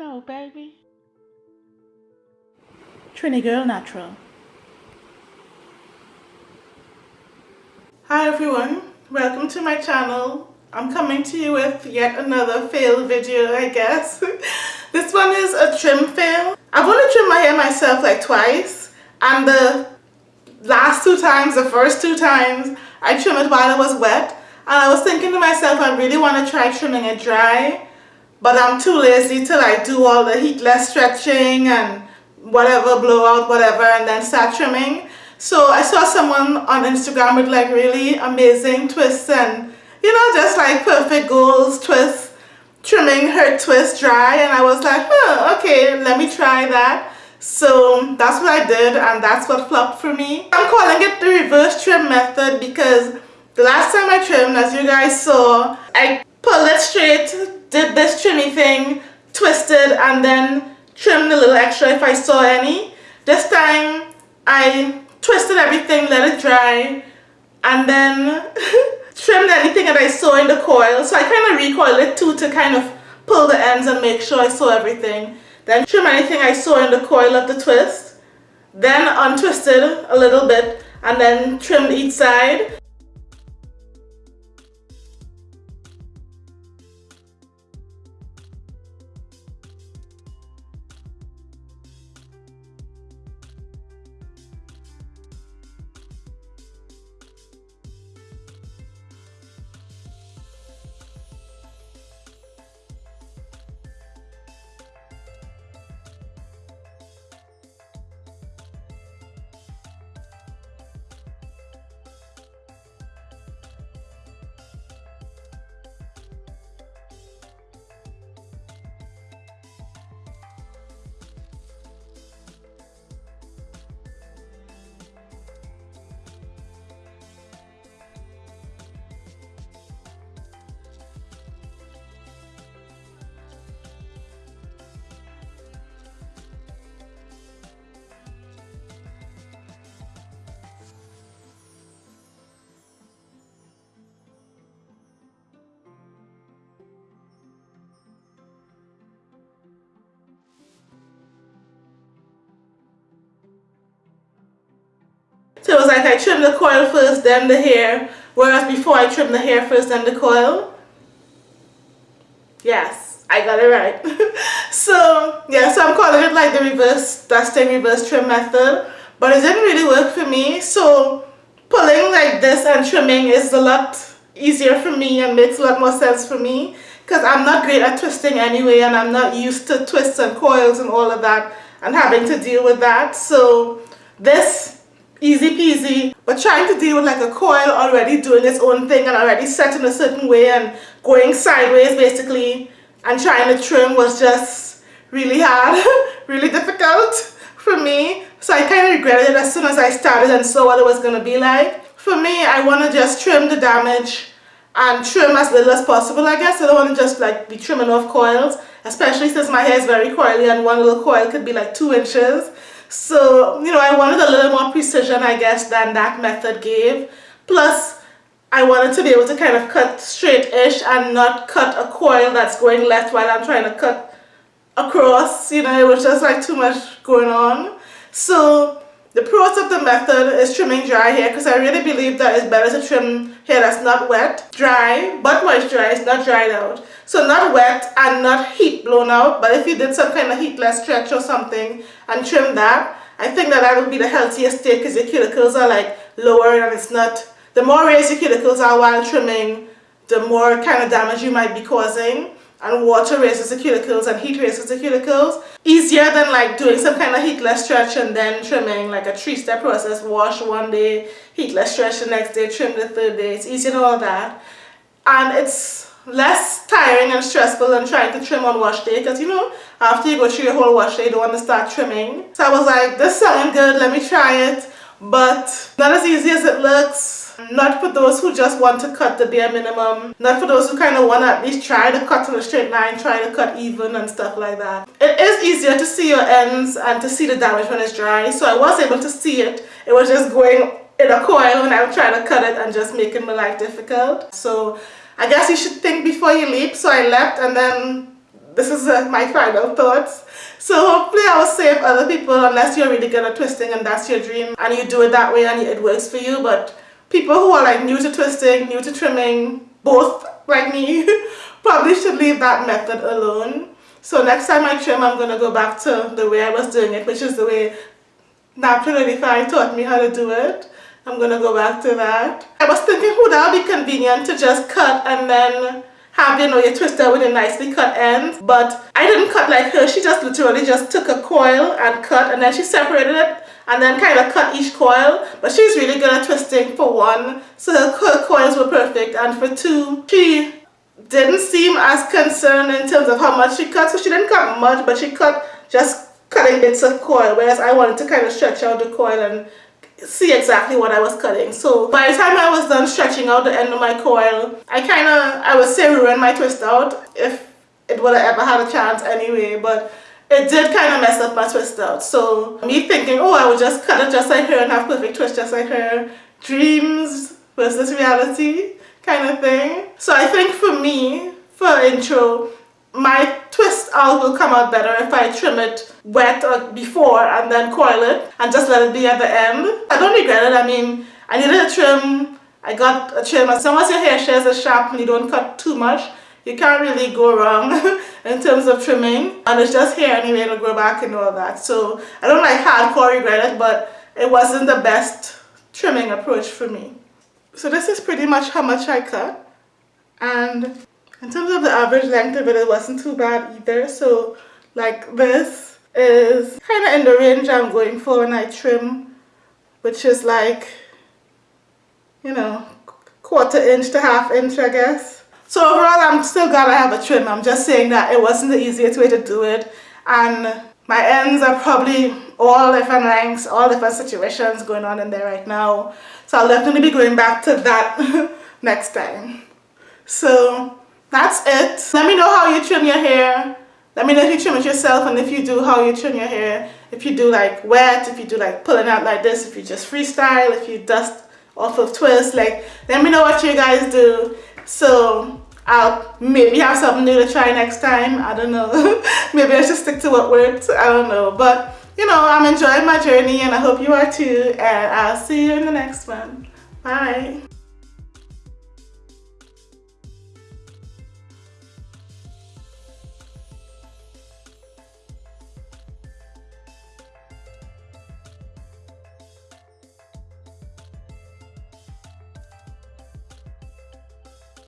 No, baby. Trini Girl Natural. Hi everyone, welcome to my channel. I'm coming to you with yet another fail video I guess. this one is a trim fail. I've only trimmed my hair myself like twice and the last two times, the first two times, I trimmed it while it was wet and I was thinking to myself I really want to try trimming it dry but I'm too lazy to like do all the heatless stretching and whatever blowout whatever and then start trimming. So I saw someone on Instagram with like really amazing twists and you know just like perfect goals twists trimming her twist dry and I was like huh okay let me try that. So that's what I did and that's what flopped for me. I'm calling it the reverse trim method because the last time I trimmed as you guys saw I pulled it straight did this trimmy thing, twisted and then trimmed a little extra if I saw any. This time I twisted everything, let it dry and then trimmed anything that I saw in the coil. So I kind of recoiled it too to kind of pull the ends and make sure I saw everything. Then trim anything I saw in the coil of the twist. Then untwisted a little bit and then trimmed each side. So it was like I trim the coil first, then the hair. Whereas before I trim the hair first, then the coil. Yes, I got it right. so, yeah, so I'm calling it like the reverse dusting, reverse trim method. But it didn't really work for me. So pulling like this and trimming is a lot easier for me and makes a lot more sense for me. Because I'm not great at twisting anyway and I'm not used to twists and coils and all of that and having to deal with that. So this easy peasy. But trying to deal with like a coil already doing its own thing and already set in a certain way and going sideways basically and trying to trim was just really hard really difficult for me. So I kind of regretted it as soon as I started and saw what it was going to be like. For me I want to just trim the damage and trim as little as possible I guess. I don't want to just like be trimming off coils especially since my hair is very coily and one little coil could be like two inches so, you know, I wanted a little more precision, I guess, than that method gave. Plus, I wanted to be able to kind of cut straight-ish and not cut a coil that's going left while I'm trying to cut across. You know, it was just like too much going on. So, the pros of the method is trimming dry hair because I really believe that it's better to trim hair that's not wet, dry, but moisturized, not dried out. So not wet and not heat blown out, but if you did some kind of heatless stretch or something and trim that, I think that that would be the healthiest state because your cuticles are like lower and it's not, the more raised your cuticles are while trimming, the more kind of damage you might be causing and water raises the cuticles and heat raises the cuticles. Easier than like doing some kind of heatless stretch and then trimming like a three-step process. Wash one day, heatless stretch the next day, trim the third day. It's easier than all that. And it's less tiring and stressful than trying to trim on wash day because you know after you go through your whole wash day you don't want to start trimming. So I was like this sounds good, let me try it. But not as easy as it looks not for those who just want to cut the bare minimum. Not for those who kind of want to at least try to cut in a straight line, try to cut even and stuff like that. It is easier to see your ends and to see the damage when it's dry. So I was able to see it. It was just going in a coil when I was trying to cut it and just making my life difficult. So I guess you should think before you leap. So I left and then this is uh, my final thoughts. So hopefully I will save other people unless you're really good at twisting and that's your dream and you do it that way and it works for you. But people who are like new to twisting, new to trimming, both like me, probably should leave that method alone. So next time I trim, I'm going to go back to the way I was doing it, which is the way Naptural85 taught me how to do it. I'm going to go back to that. I was thinking, would that be convenient to just cut and then have, you know, your twister with a nicely cut end. But I didn't cut like her. She just literally just took a coil and cut and then she separated it and then kind of cut each coil. But she's really good at twisting for one. So her coils were perfect. And for two, she didn't seem as concerned in terms of how much she cut. So she didn't cut much, but she cut just cutting bits of coil. Whereas I wanted to kind of stretch out the coil and see exactly what I was cutting. So by the time I was done stretching out the end of my coil, I kind of, I would say ruined my twist out if it would have ever had a chance anyway. But it did kind of mess up my twist out. So me thinking, oh, I would just cut it just like her and have perfect twist just like her. Dreams versus reality kind of thing. So I think for me, for intro, my twist out will come out better if I trim it wet or before and then coil it and just let it be at the end. I don't regret it. I mean, I needed a trim. I got a trim. As long as your hair shares a sharp and you don't cut too much, you can't really go wrong in terms of trimming. And it's just hair anyway, it'll grow back and all that. So I don't like hardcore regret it, but it wasn't the best trimming approach for me. So this is pretty much how much I cut. And in terms of the average length of it, it wasn't too bad either. So like this is kind of in the range I'm going for when I trim, which is like, you know, quarter inch to half inch, I guess. So overall, I'm still glad I have a trim. I'm just saying that it wasn't the easiest way to do it. And my ends are probably all different lengths, all different situations going on in there right now. So I'll definitely be going back to that next time. So that's it. Let me know how you trim your hair. Let me know if you trim it yourself and if you do, how you trim your hair. If you do like wet, if you do like pulling out like this, if you just freestyle, if you dust off of twist, like let me know what you guys do. So I'll maybe have something new to try next time. I don't know. maybe I should stick to what worked. I don't know. But you know, I'm enjoying my journey and I hope you are too. And I'll see you in the next one. Bye.